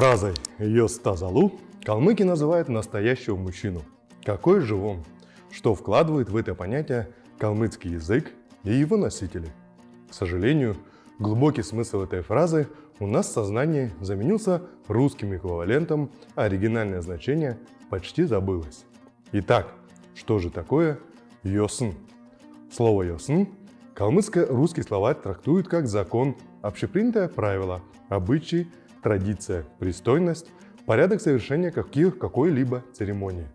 Фразой «Йостазалу» калмыки называют настоящего мужчину. Какой же он? Что вкладывает в это понятие калмыцкий язык и его носители? К сожалению, глубокий смысл этой фразы у нас в сознании заменился русским эквивалентом, а оригинальное значение почти забылось. Итак, что же такое «йосн»? Слово «йосн» калмыцко-русский словарь трактует как закон, общепринятое правило, обычай, традиция, пристойность, порядок совершения каких, какой-либо церемонии.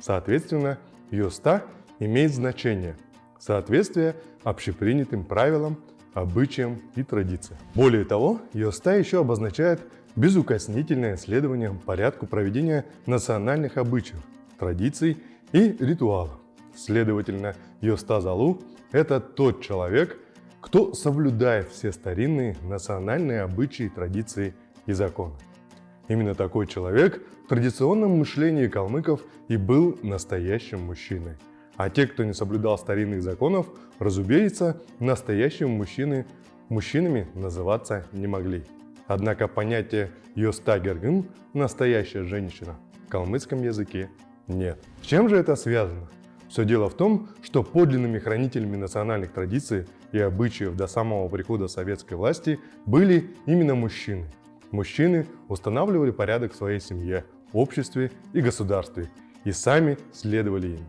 Соответственно, йоста имеет значение соответствие общепринятым правилам, обычаям и традициям. Более того, йоста еще обозначает безукоснительное следование порядку проведения национальных обычаев, традиций и ритуалов. Следовательно, йоста залу – это тот человек, кто соблюдает все старинные национальные обычаи, традиции и законы. Именно такой человек в традиционном мышлении калмыков и был настоящим мужчиной. А те, кто не соблюдал старинных законов, разумеется, настоящими мужчины, мужчинами называться не могли. Однако понятие «йостагергын» – настоящая женщина в калмыцком языке нет. С чем же это связано? Все дело в том, что подлинными хранителями национальных традиций и обычаев до самого прихода советской власти были именно мужчины – Мужчины устанавливали порядок в своей семье, обществе и государстве и сами следовали им.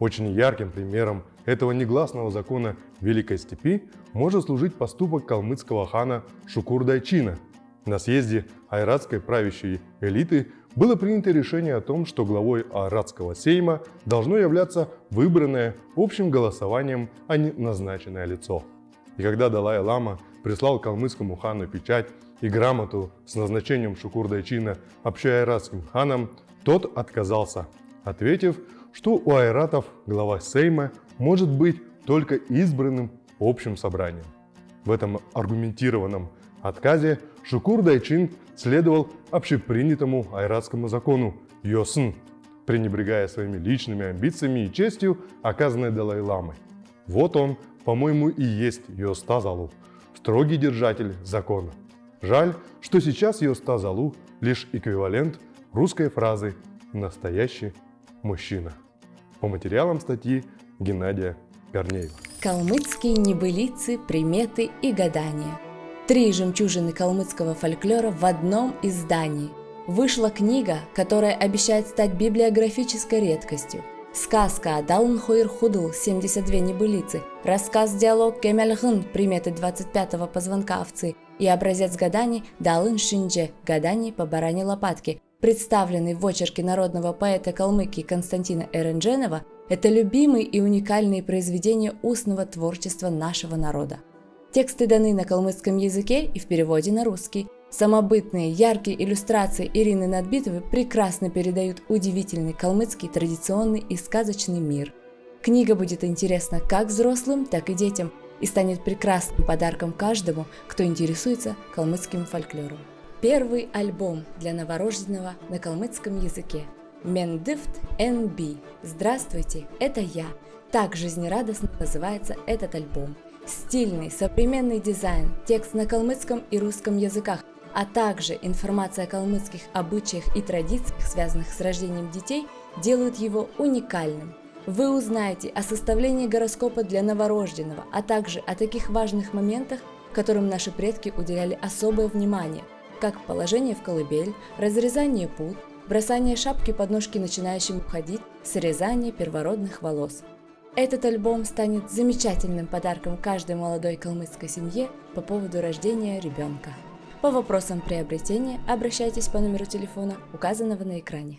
Очень ярким примером этого негласного закона Великой Степи может служить поступок калмыцкого хана Шукурдайчина. На съезде айратской правящей элиты было принято решение о том, что главой айратского сейма должно являться выбранное общим голосованием, а не назначенное лицо. И когда Далай-Лама прислал калмыцкому хану печать и грамоту с назначением Шукурдайчина общоайратским ханом, тот отказался, ответив, что у айратов глава Сейма может быть только избранным общим собранием. В этом аргументированном отказе Шукур Дайчин следовал общепринятому айратскому закону Йосн, пренебрегая своими личными амбициями и честью, оказанной Далай-ламой. Вот он, по-моему, и есть Йостазалу, строгий держатель закона. Жаль, что сейчас Йостазалу лишь эквивалент русской фразы «настоящий мужчина». По материалам статьи Геннадия Корнеева. Калмыцкие небылицы, приметы и гадания. Три жемчужины калмыцкого фольклора в одном издании. Вышла книга, которая обещает стать библиографической редкостью. Сказка Далн Хуир Худл 72 небылицы, рассказ-диалог Кемельгын приметы 25-го позвонка овцы – и образец гаданий Далын Шиндже «Гаданий по баране лопатке», представленный в очерке народного поэта Калмыкии Константина Эрендженова, это любимые и уникальные произведения устного творчества нашего народа. Тексты даны на калмыцком языке и в переводе на русский. Самобытные, яркие иллюстрации Ирины Надбитовой прекрасно передают удивительный калмыцкий традиционный и сказочный мир. Книга будет интересна как взрослым, так и детям – и станет прекрасным подарком каждому, кто интересуется калмыцким фольклором. Первый альбом для новорожденного на калмыцком языке. Мендифт НБ. Здравствуйте, это я. Так жизнерадостно называется этот альбом. Стильный, современный дизайн, текст на калмыцком и русском языках, а также информация о калмыцких обычаях и традициях, связанных с рождением детей, делают его уникальным – вы узнаете о составлении гороскопа для новорожденного, а также о таких важных моментах, которым наши предки уделяли особое внимание, как положение в колыбель, разрезание пут, бросание шапки под ножки начинающим ходить, срезание первородных волос. Этот альбом станет замечательным подарком каждой молодой калмыцкой семье по поводу рождения ребенка. По вопросам приобретения обращайтесь по номеру телефона, указанного на экране.